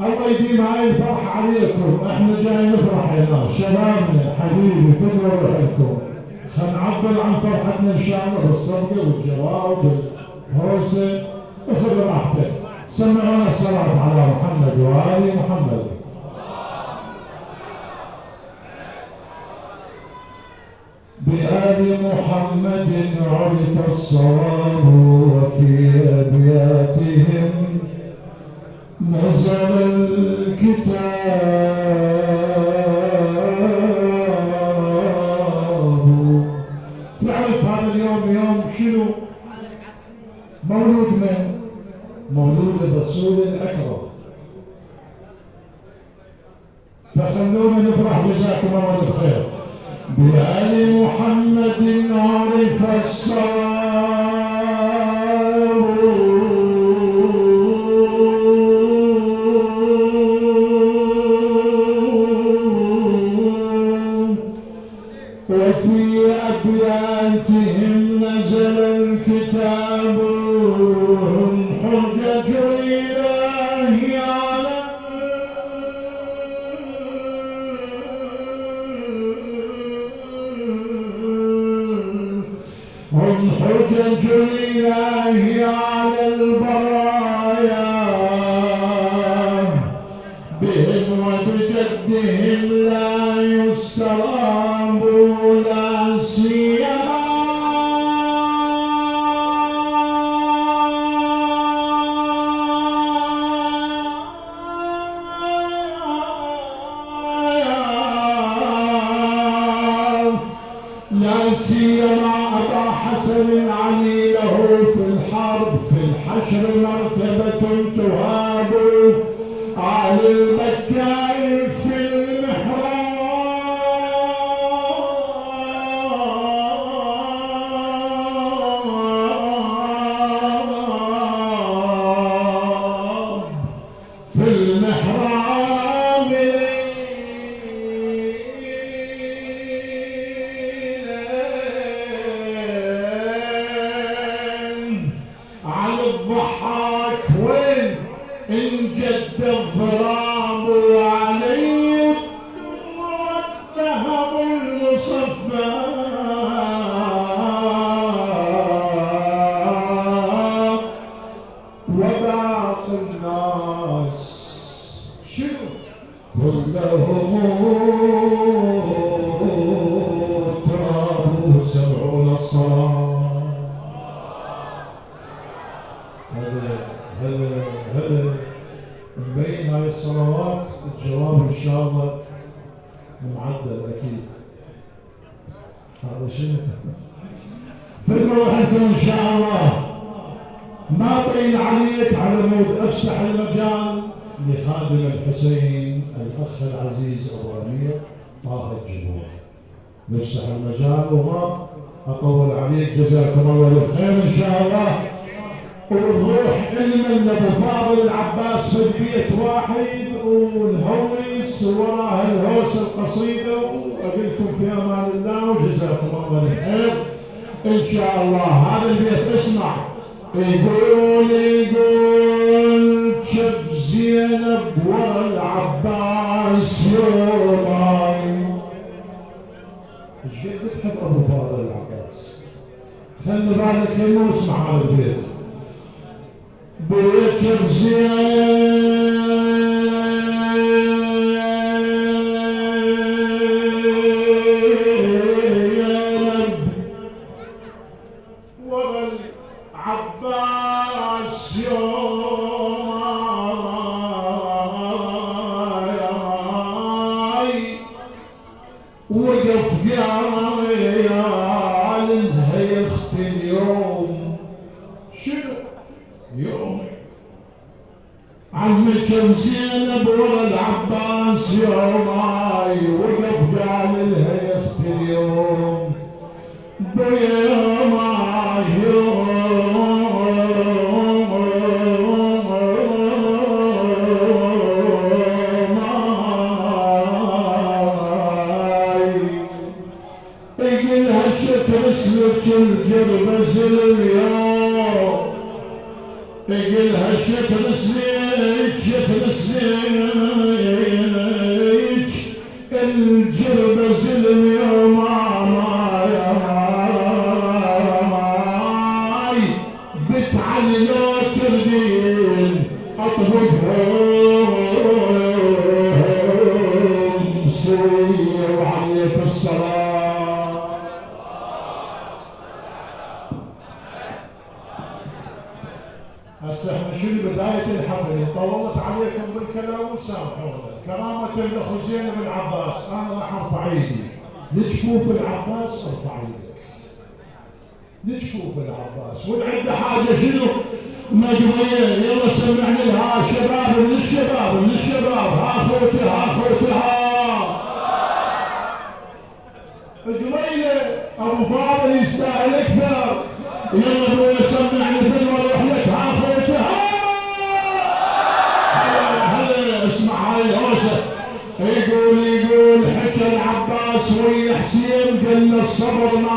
الله يديم هاي الفرحة عليكم. إحنا جاي نفرح هنا شبابنا حبيبي فدوا روحكم. خلينا نعبر عن فرحتنا إن شاء الله بالصدقة والجواب والهوسة. وخذ راحتك سمعونا الصلاة على محمد وآل محمد. بآل محمد عرف الصواب وفي أبياتهم. نزل الكتاب. معدل أكيد هذا شنو فكروا روحكم إن شاء الله. ما بين عليك على مود أفسح المجال. لخادم الحسين الأخ العزيز ابو امير طه الجبور نفسح المجال وما أطول عليك. جزاكم الله بالخير إن شاء الله. ونروح علما أبو فاضل العباس في بيت واحد ونهوس وراه الهوس القصيدة واقولكم في أمان الله وجزاكم الله بالخير إن شاء الله. هذا البيت اسمع يقول يقول شف زينب والعباس يوماي إيش قد تحب أبو فاضل العباس؟ خلي بالك انه اسمع هذا البيت. بيت شف زينب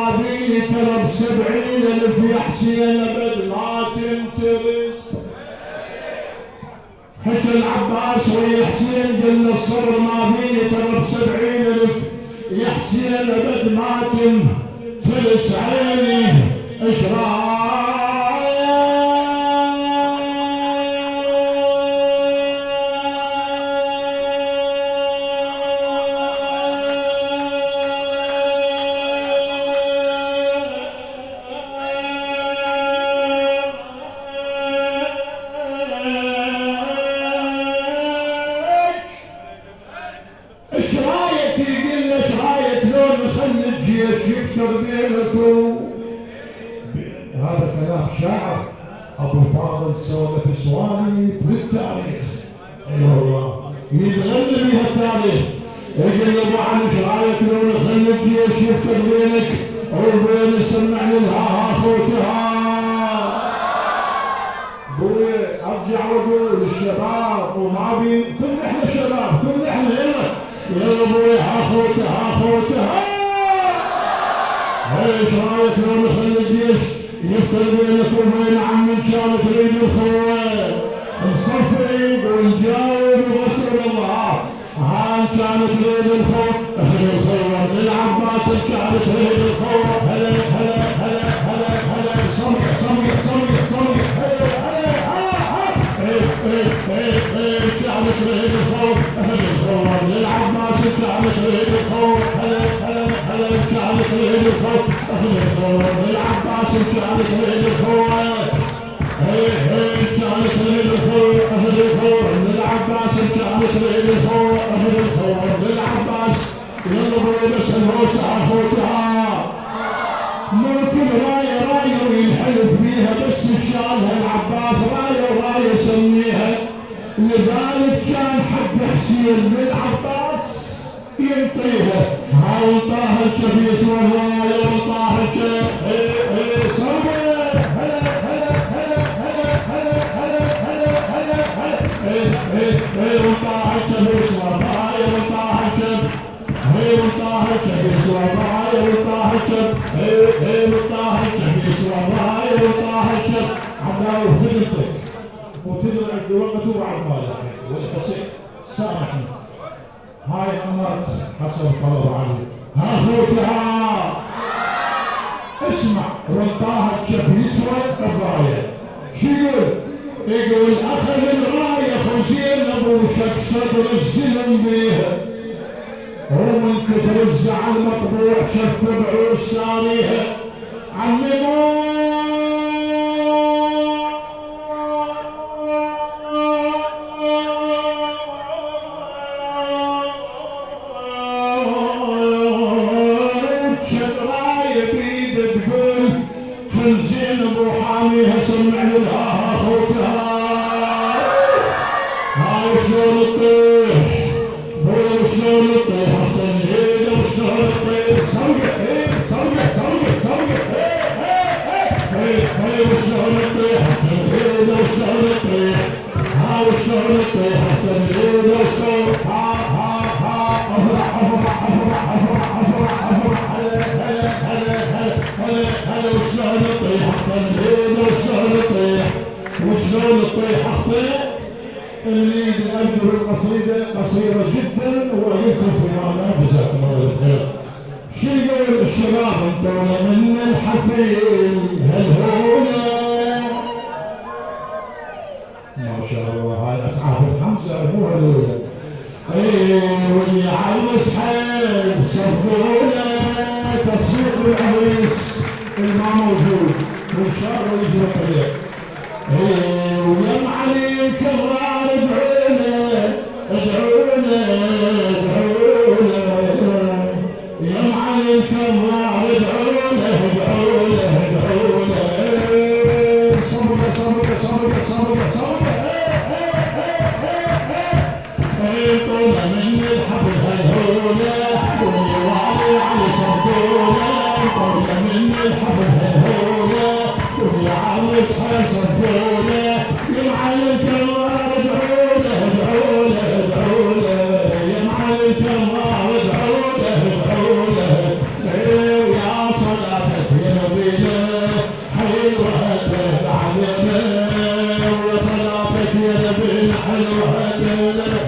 العظيم طلب سبعين ألف يحشي الأبد ما تنتبه. حتى العباس ويا حسين قلنا الصبر ما فيني طلب سبعين ألف يحشي الأبد ما تنتبه. عيني إشراق إيش رايك كلام يخلي الجيش يفصل بينك وبين عم إن تريد الخير الصفي ونجاوب وصل الله ها إن تريد الخير أخذ الخير للعباس إن شاء الله تريد الخير هلا هلا هلا هلا هلا صمت صمت صمت صمت هلا هلا هلا إيه إيه إيه إيه إن شاء تريد الخير أخذ الخير للعباس إن شاء الله تريد الخير هلا هلا عليك الهليكوب الهليكوب يا عباس انت عليك الهليكوب هي هي انت عليك الهليكوب الهليكوب يا عباس انت عليك الهليكوب الهليكوب يا عباس يلا بلبس الروس اخوتها ممكن رايه بس ان شاء الله أو طاهر شفيع اسمه الله يوم طاهر غير طاهر شفيع اسمه الله غير طاهر شفيع غير طاهر شفيع اسمه الله غير طاهر شفيع غير طاهر شفيع اسمه الله غير طاهر شفيع عبد الله وفي الوقت وعلى الطايح والقصير سامحني هاي أمرت حسن طلب علي ها صوتها اسمع رطاها بشكل اسود كفايه شو يقول؟ أخذ الراية خزين ابو شك صدر الزلم بيها. ومن كثر الزعل مطبوع شف بعوش ساريها. عمي مو ما شاء الله هاي اسعاف الخمسة مو حلوة أيوة، اي واللي على السحاب صفونا تصوير العريس. اللي ما موجود وان شاء الله يجرب عليك أيوة، ويا معلم كرار ادعونا ادعونا. أيها الدولة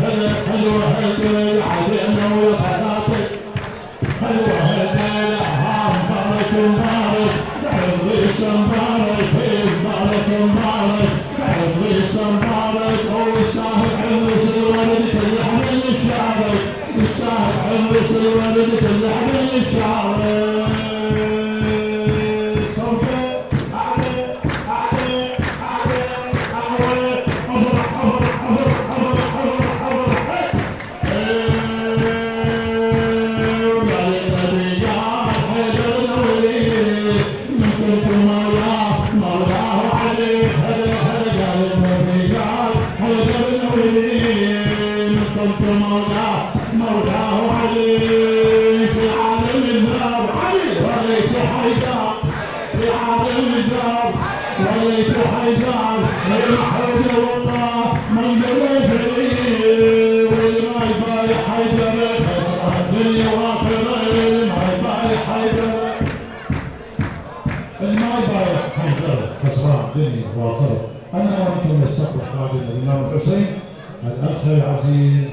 الدنيا واطرة أنا وأنتم نستقبل قادم الإمام الحسين الأخ العزيز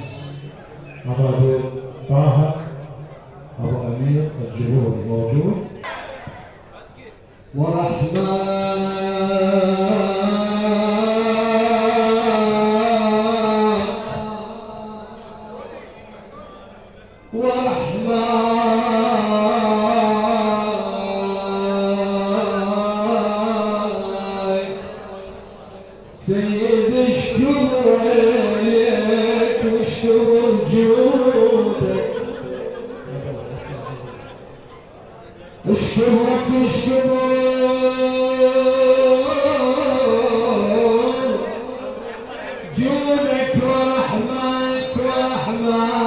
my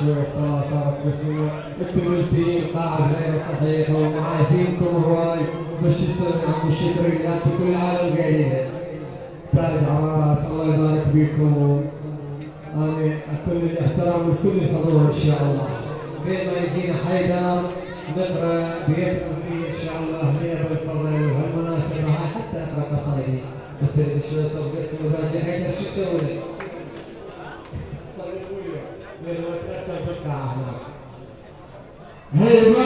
شوية صلاة صارت مسموع أنتم الفين قاعة زين صحيحة ومعاسينكم هواي مش السمع والشكر لله كل العالم قاعدين تارك عراس الله يبارك فيكم أنا كل الاحترام وكل الحضور إن شاء الله بين ما يجينا حيدر نقرأ بيت فيه إن شاء الله هي بالفضل وهالمناسبة حتى أقرأ قصائدي بس شو صدقت مفاجأة حيدر شو سويت؟ Amen.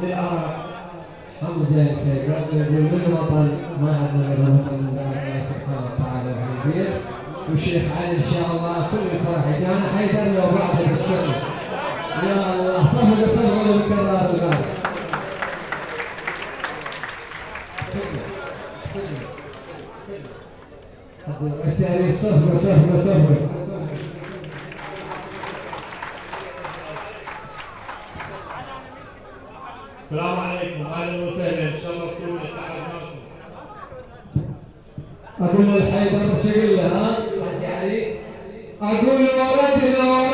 لأرى حمزة التيجان يقول للوطن ما عندنا غير الوطن الله سبحانه وتعالى في البيت والشيخ علي ان شاء الله كل الفرح جانا حيدرنا وبعضه بالشغل يا الله صفقه صفقه بالكرار الغالي السلام صفقه صفقه صفقه azul, azul,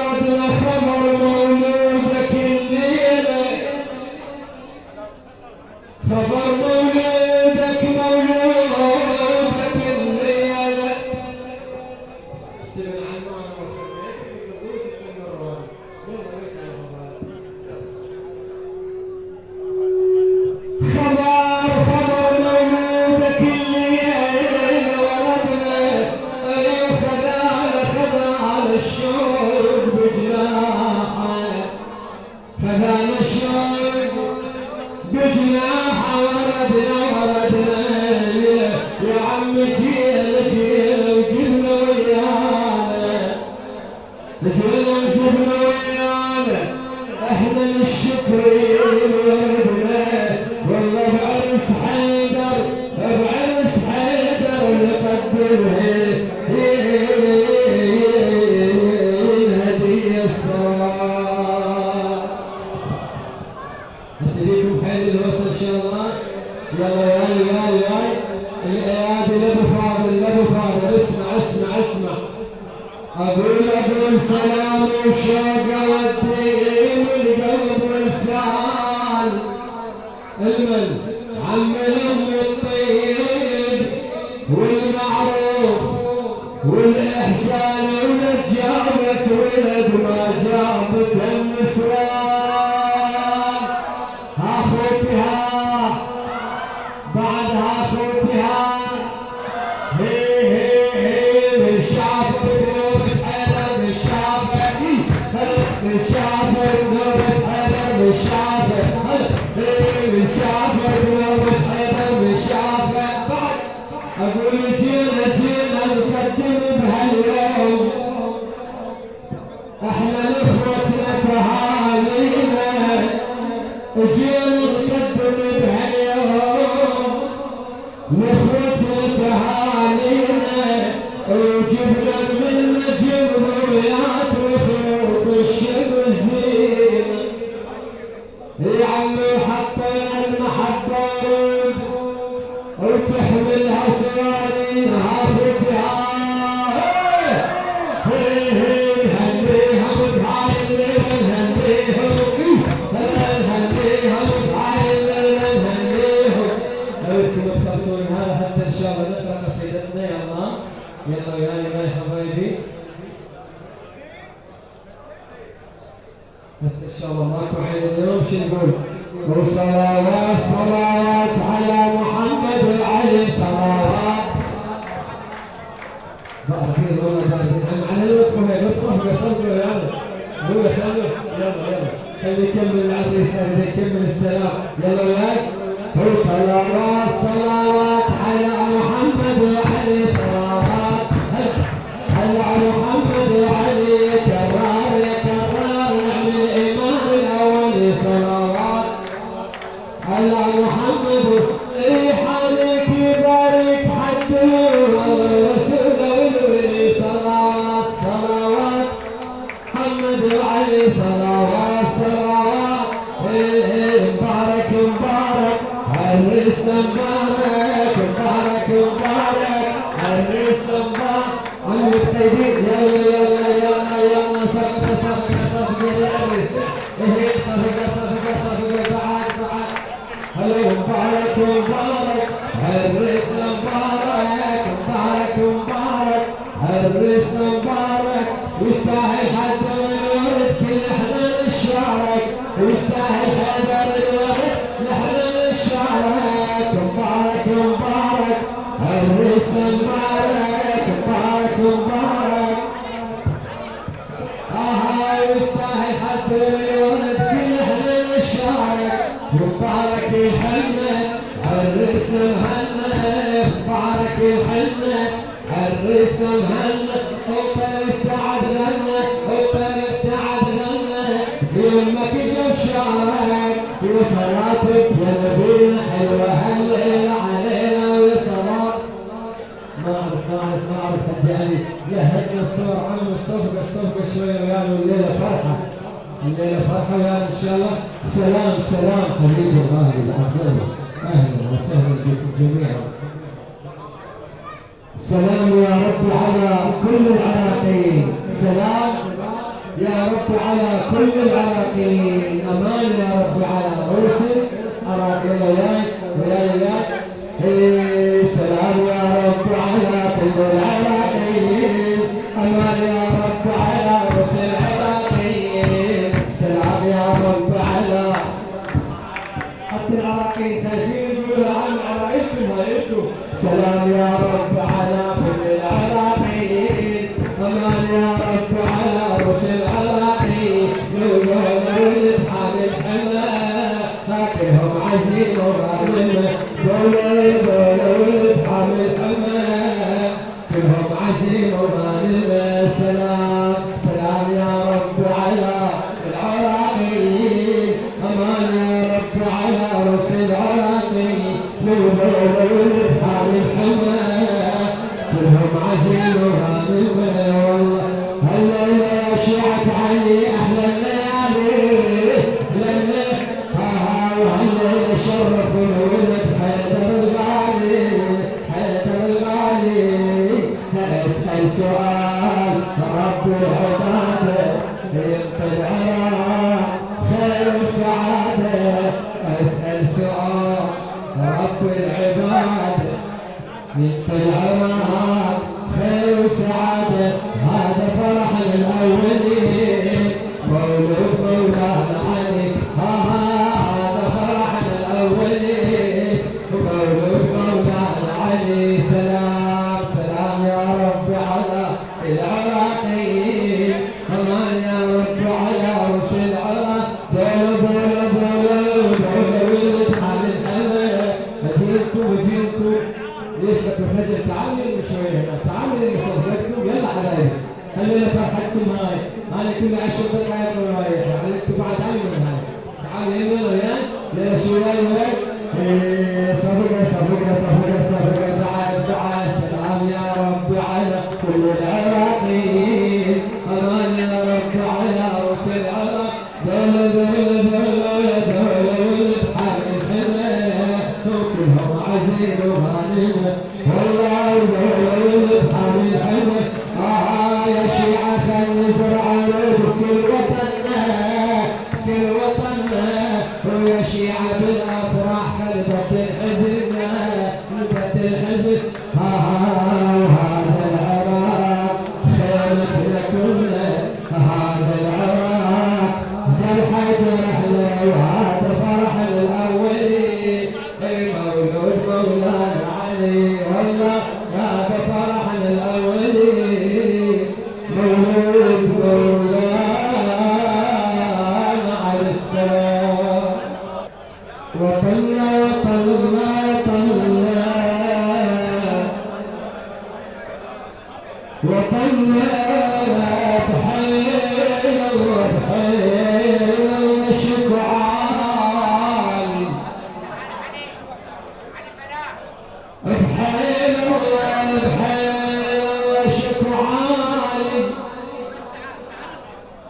المن عملهم والطيب والمعروف والإحسان والنجابة والأجمال para مبارك بالحنة عرس مهنة وطر السعد غنى وطر السعد غنى يمك جاب شعرك وصلاتك يا نبينا حلوة هلل علينا وصلاتك ما اعرف ما اعرف ما اعرف فجأني لهجنا الصبح عم الصبح الصفقة شوية ويانا الليلة فرحة. الليلة فرحة ويانا إن شاء الله. سلام سلام. حبيبي الله بالعافية أهلا وسهلا بكم جميعا. سلام يا رب على كل العراقيين. سلام يا رب على كل العراقيين. أمان يا رب على رؤوسك اراك ولايك ولايك إيه، سلام يا رب على كل العراقيين.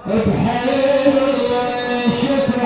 بحير الله شكر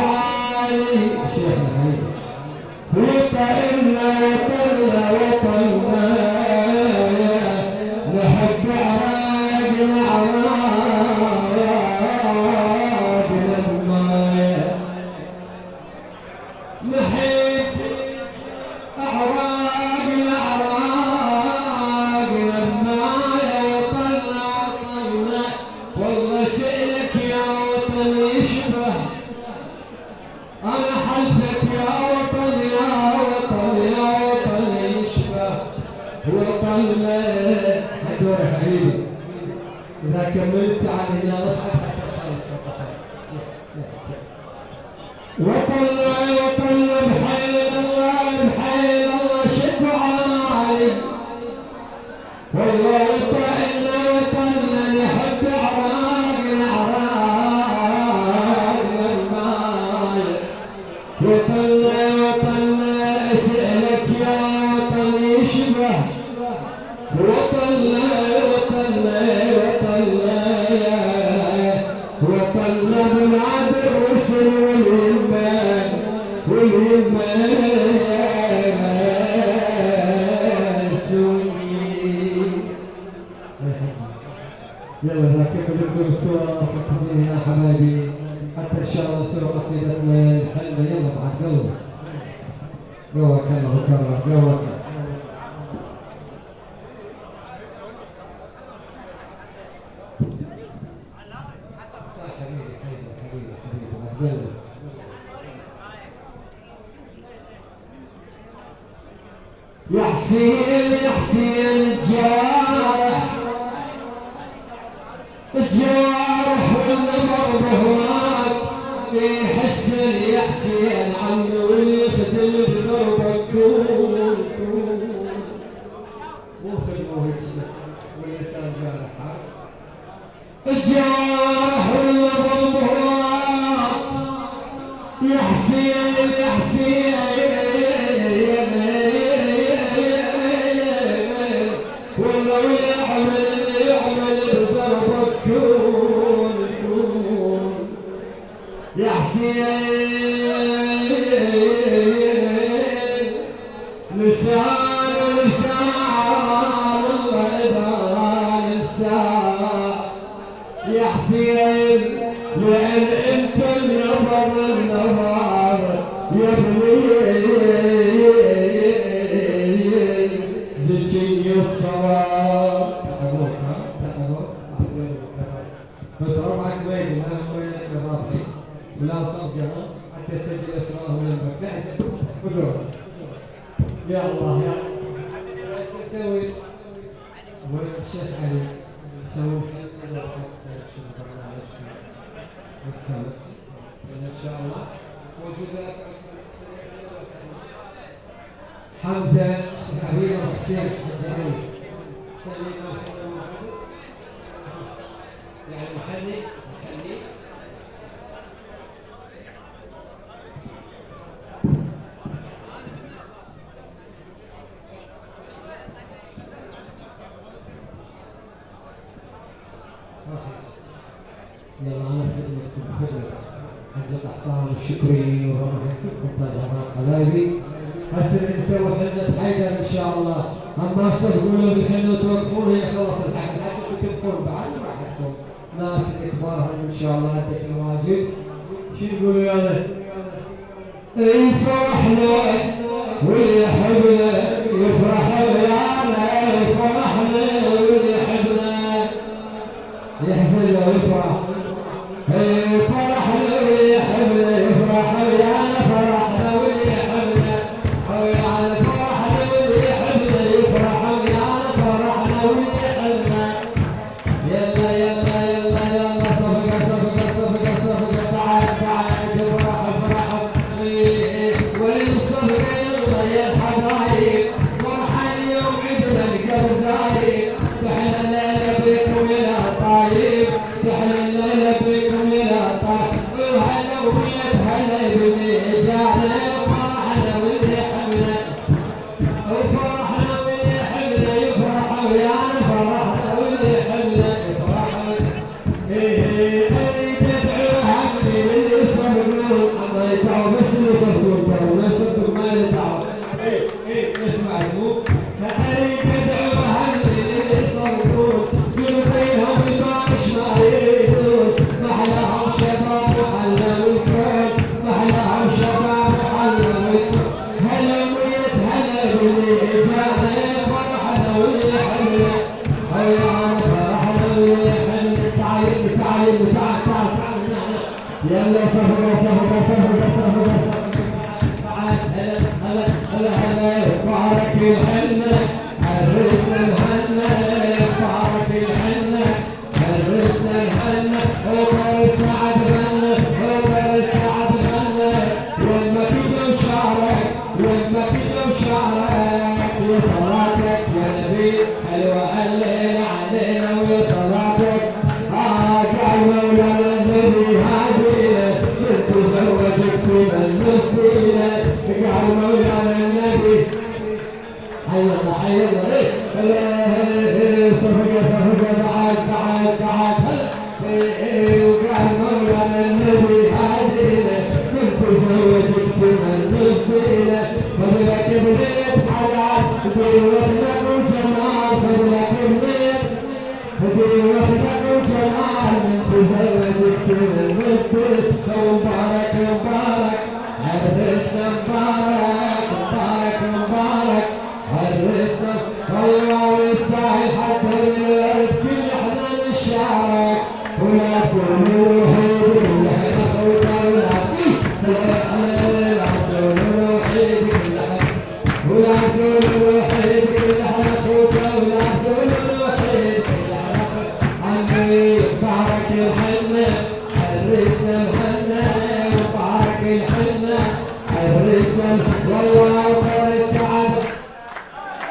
حسن يا حسين عمي ولي اسراره لما نهزم بدون يا الله يا سوي. اولا الشيخ علي سوي. إن شاء الله. موجودات حمزة حبيبه حبيب وحسين حمزه علي سليم. يعني محلي فرحنا واللي يحبنا يفرح ويعنا ويفرح. حيرنا حيرنا إيه صفقه صفقه بعد بعد بعد وقال النبي هادينا كنت زوجت في من نصينا خذ لك